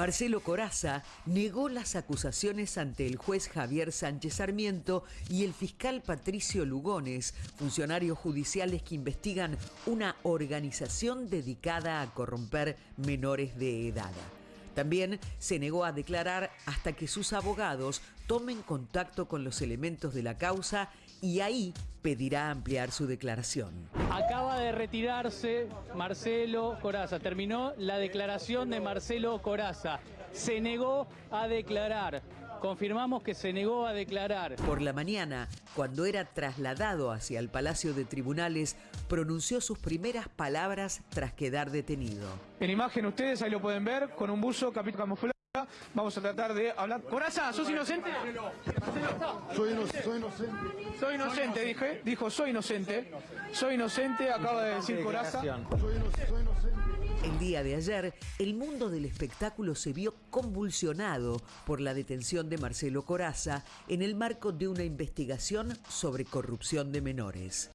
Marcelo Coraza negó las acusaciones ante el juez Javier Sánchez Sarmiento y el fiscal Patricio Lugones, funcionarios judiciales que investigan una organización dedicada a corromper menores de edad. También se negó a declarar hasta que sus abogados tomen contacto con los elementos de la causa y ahí pedirá ampliar su declaración. Acaba de retirarse Marcelo Coraza, terminó la declaración de Marcelo Coraza, se negó a declarar. Confirmamos que se negó a declarar. Por la mañana, cuando era trasladado hacia el Palacio de Tribunales, pronunció sus primeras palabras tras quedar detenido. En imagen ustedes, ahí lo pueden ver, con un buzo, capítulo camuflado. Vamos a tratar de hablar. Coraza, ¿sos inocente? Soy, inocente. Soy inocente, dije. Dijo, soy inocente. Soy inocente, acaba de decir Coraza. Soy, soy inocente. El día de ayer, el mundo del espectáculo se vio convulsionado por la detención de Marcelo Coraza en el marco de una investigación sobre corrupción de menores.